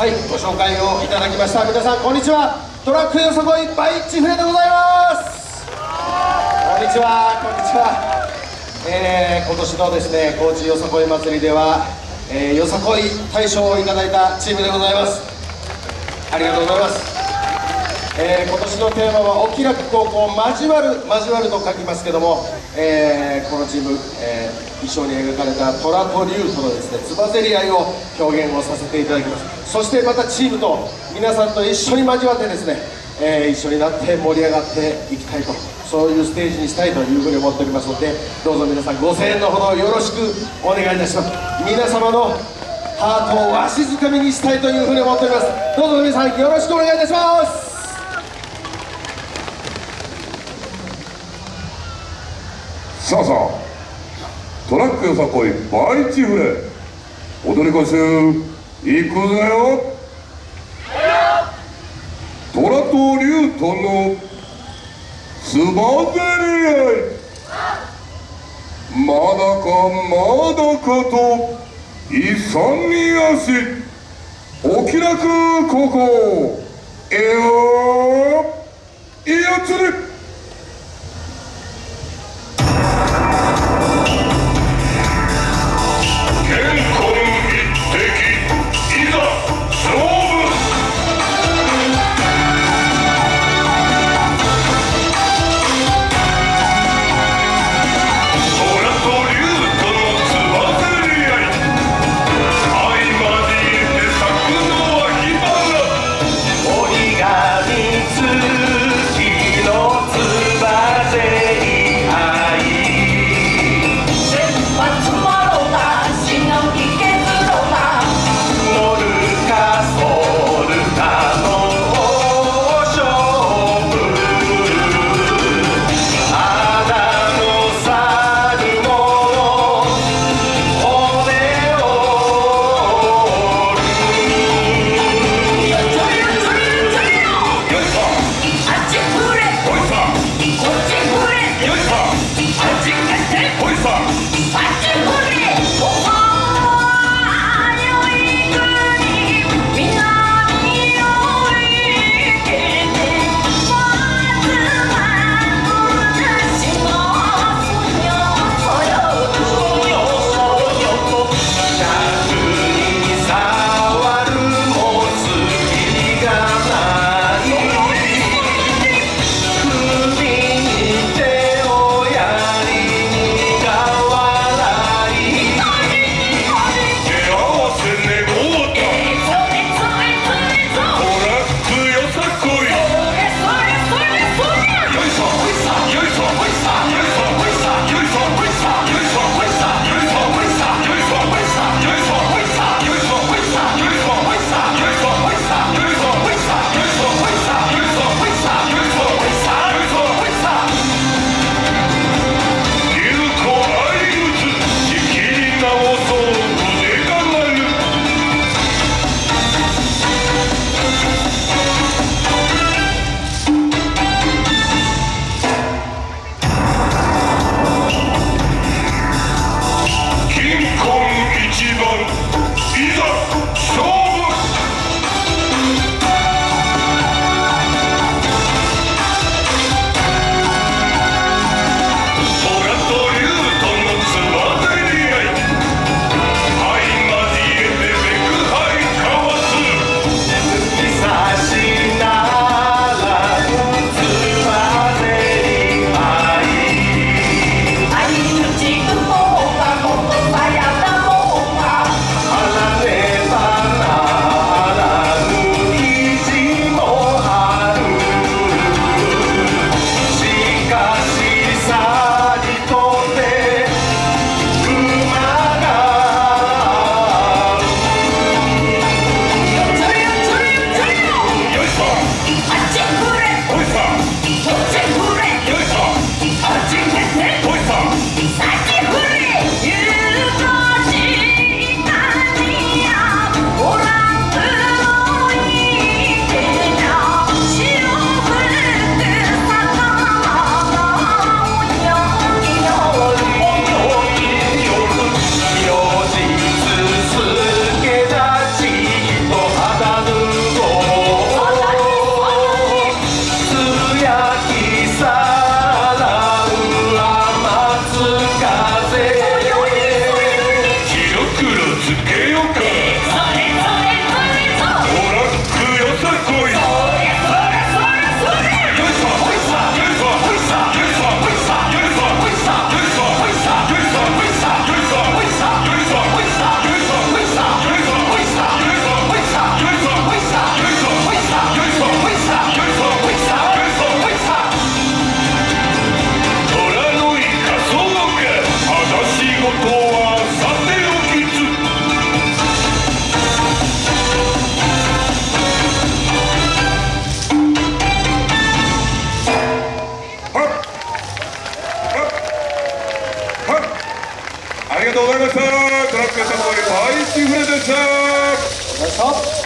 はいご紹介をいただきました。皆さんこんにちは。トラックよそこいバイチフレでございます。こんにちはこんにちは。えー、今年のですね高知よさこい祭りでは、えー、よさこい大賞をいただいたチームでございます。ありがとうございます。えー、今年のテーマは「お気楽高校交わる」交わると書きますけども、えー、このチーム、えー、衣装に描かれた虎と竜とのですねつばぜり合いを表現をさせていただきます。そしてまたチームと皆さんと一緒に交わってですね、え一緒になって盛り上がっていきたいとそういうステージにしたいというふうに思っておりますのでどうぞ皆さんご声援のほどよろしくお願いいたします。皆様のハートをわしづかみにしたいというふうに思っております。どうぞ皆さんよろしくお願いいたします。さあさあトラックよさこいバイチフレ踊り子集行くぜよ。虎と竜とのつばぜり合い。まだかまだかと勇み足。お気楽高校えよいやつり。ありがとうございましたトラックサポール大地フレでした。